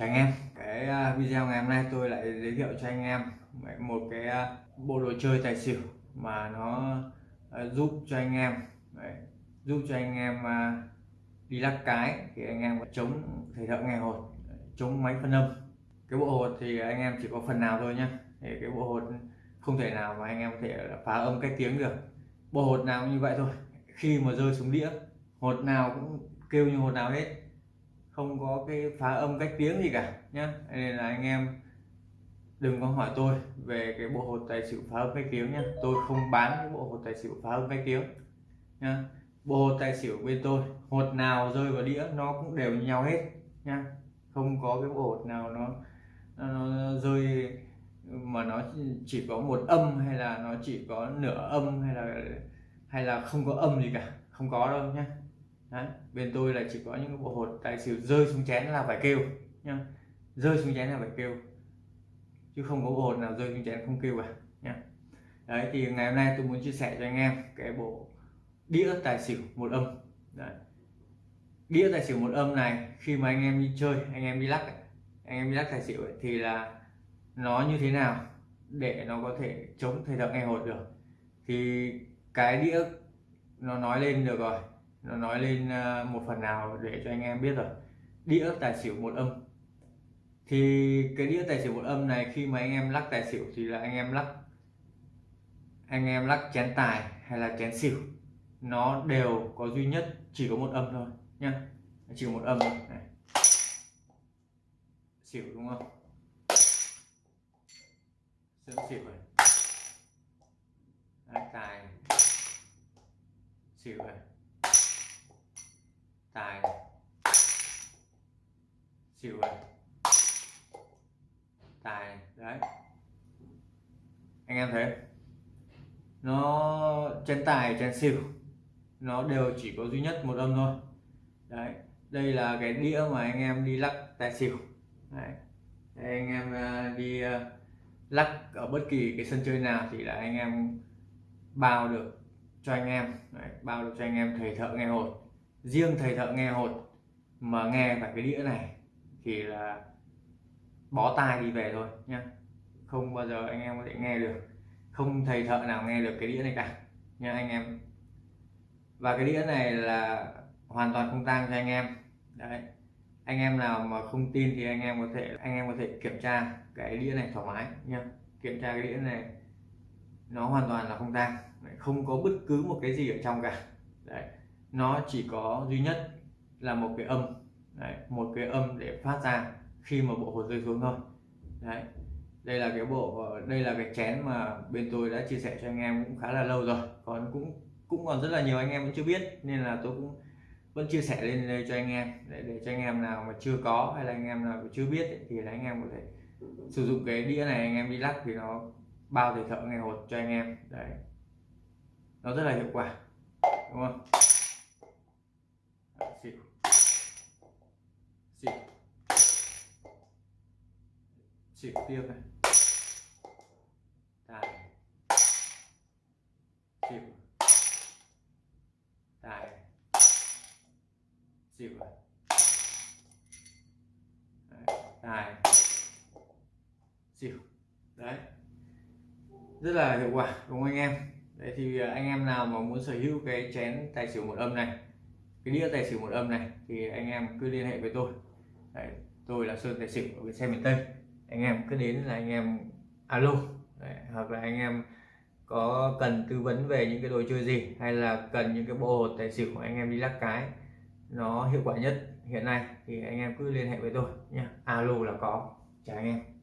Chào anh em, cái à, video ngày hôm nay tôi lại giới thiệu cho anh em một cái à, bộ đồ chơi tài xỉu mà nó à, giúp cho anh em đấy, giúp cho anh em đi lắc cái thì anh em có chống thầy thợ nghe hột chống máy phân âm. Cái bộ hột thì anh em chỉ có phần nào thôi nhá. Thì cái bộ hột không thể nào mà anh em có thể phá âm cách tiếng được. Bộ hột nào như vậy thôi khi mà rơi xuống đĩa hột nào cũng kêu như hột nào hết không có cái phá âm cách tiếng gì cả nhá. Nên là anh em đừng có hỏi tôi về cái bộ hột tài xỉu phá âm cách tiếng nhá. Tôi không bán cái bộ hột tài xỉu phá âm cách tiếng nhá. Bộ hột tài xỉu bên tôi hột nào rơi vào đĩa nó cũng đều như nhau hết nhá. Không có cái bộ hột nào nó, nó, nó rơi mà nó chỉ có một âm hay là nó chỉ có nửa âm hay là hay là không có âm gì cả. Không có đâu nhá. Đấy. bên tôi là chỉ có những bộ hột tài xỉu rơi xuống chén là phải kêu nhá rơi xuống chén là phải kêu chứ không có bộ hột nào rơi xuống chén không kêu cả nhá đấy thì ngày hôm nay tôi muốn chia sẻ cho anh em cái bộ đĩa tài xỉu một âm đấy. đĩa tài xỉu một âm này khi mà anh em đi chơi anh em đi lắc anh em đi lắc tài xỉu ấy, thì là nó như thế nào để nó có thể chống thầy thợ nghe hột được thì cái đĩa nó nói lên được rồi nó nói lên à, một phần nào để cho anh em biết rồi. Đĩa tài xỉu một âm. Thì cái đĩa tài xỉu một âm này khi mà anh em lắc tài xỉu thì là anh em lắc anh em lắc chén tài hay là chén xỉu. Nó đều có duy nhất chỉ có một âm thôi nhá. Chỉ có một âm thôi. Này. xỉu đúng không? Sân xỉu này. Đấy, tài xỉu này tài. Xỉu này tài đấy. Anh em thấy nó chén tài chén xỉu nó đều chỉ có duy nhất một âm thôi. Đấy đây là cái đĩa mà anh em đi lắc tài xỉu. Đấy. Đây, anh em ờ, đi ờ, lắc ở bất kỳ cái sân chơi nào thì là anh em bao được cho anh em. Đấy, bao được cho anh em thầy thợ nghe hột riêng thầy thợ nghe hột mà nghe phải cái đĩa này thì là bó tai đi về thôi nhá. Không bao giờ anh em có thể nghe được. Không thầy thợ nào nghe được cái đĩa này cả nha anh em. Và cái đĩa này là hoàn toàn không tang cho anh em. Đấy. Anh em nào mà không tin thì anh em có thể, anh em có thể kiểm tra cái đĩa này thoải mái nha kiểm tra cái đĩa này, nó hoàn toàn là không tang. Không có bất cứ một cái gì ở trong cả. Đấy nó chỉ có duy nhất là một cái âm. Đấy, một cái âm để phát ra khi mà bộ hột rơi xuống thôi. Đấy đây là cái bộ đây là cái chén mà bên tôi đã chia sẻ cho anh em cũng khá là lâu rồi. Còn cũng cũng còn rất là nhiều anh em vẫn chưa biết nên là tôi cũng vẫn chia sẻ lên đây cho anh em. Để, để cho anh em nào mà chưa có hay là anh em nào chưa biết ấy, thì là anh em có thể sử dụng cái đĩa này anh em đi lắc thì nó bao thể thợ nghe hột cho anh em. Đấy. Nó rất là hiệu quả đúng không? Xỉu xỉu xỉu tiếp này. Tài xỉu tài xỉu tài xỉu đấy rất là hiệu quả, đúng không anh em? Đấy thì à, anh em nào mà muốn sở hữu cái chén tài xỉu một âm này cái đĩa tài xỉu một âm này thì anh em cứ liên hệ với tôi. Đấy, tôi là sơn tài xỉu ở bên xe miền tây. Anh em cứ đến là anh em alo Đấy, hoặc là anh em có cần tư vấn về những cái đồ chơi gì hay là cần những cái bộ hột tài xỉu của anh em đi lắc cái nó hiệu quả nhất hiện nay thì anh em cứ liên hệ với tôi nhé alo là có. Chào anh em.